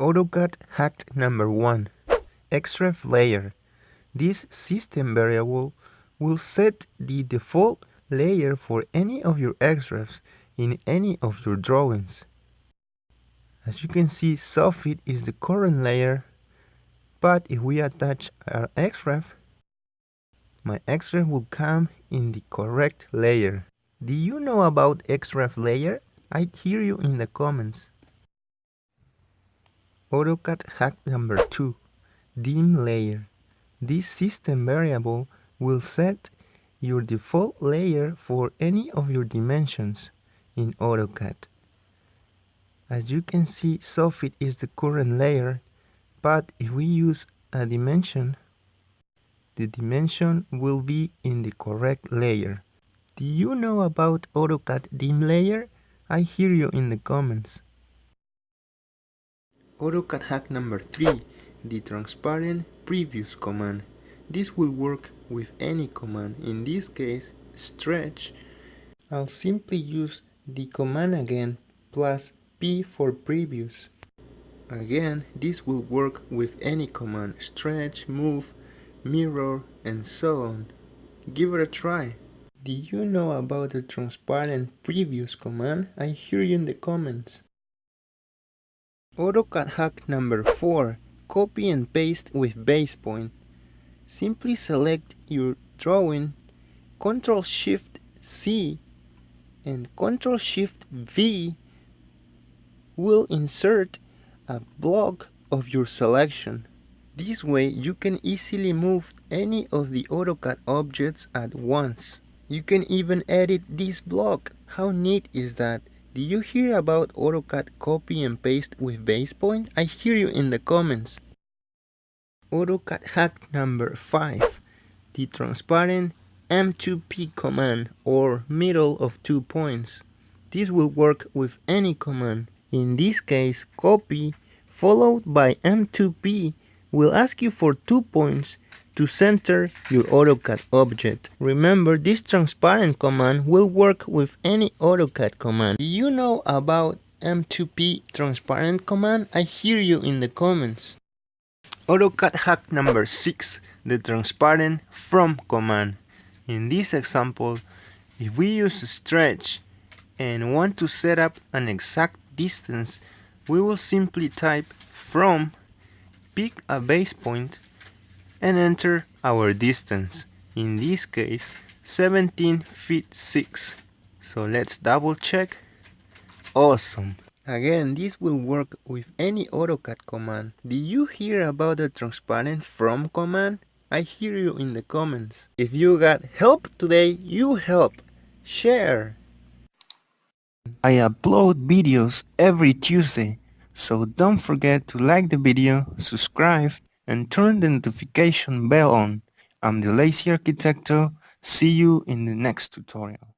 AutoCAD hack number 1 XREF layer. This system variable will set the default layer for any of your XREFs in any of your drawings. As you can see, Soffit is the current layer, but if we attach our XREF, my XREF will come in the correct layer. Do you know about XREF layer? I'd hear you in the comments. AutoCAD hack number 2 Dim layer. This system variable will set your default layer for any of your dimensions in AutoCAD. As you can see, Soffit is the current layer, but if we use a dimension, the dimension will be in the correct layer. Do you know about AutoCAD dim layer? I hear you in the comments. AutoCAD hack number 3, the transparent previews command. This will work with any command, in this case stretch. I'll simply use the command again plus P for previews. Again, this will work with any command, stretch, move, mirror, and so on. Give it a try. Do you know about the transparent previews command? I hear you in the comments. AutoCAD hack number 4. Copy and paste with base point. Simply select your drawing, Ctrl Shift C and Ctrl Shift V will insert a block of your selection. This way you can easily move any of the AutoCAD objects at once. You can even edit this block. How neat is that? Do you hear about AutoCAD copy and paste with base point? I hear you in the comments. AutoCAD hack number 5. The transparent M2P command or middle of two points. This will work with any command. In this case, copy followed by M2P will ask you for two points to center your AutoCAD object. Remember, this transparent command will work with any AutoCAD command. Do you know about M2P transparent command? I hear you in the comments. AutoCAD hack number 6, the transparent from command. In this example, if we use stretch and want to set up an exact distance, we will simply type from, pick a base point, and enter our distance. In this case, 17 feet 6. So let's double check. Awesome. Again, this will work with any AutoCAD command. Did you hear about the transparent from command? I hear you in the comments. If you got help today, you help. Share. I upload videos every Tuesday, so don't forget to like the video, subscribe, and turn the notification bell on. I'm the Lazy Arquitecto. See you in the next tutorial.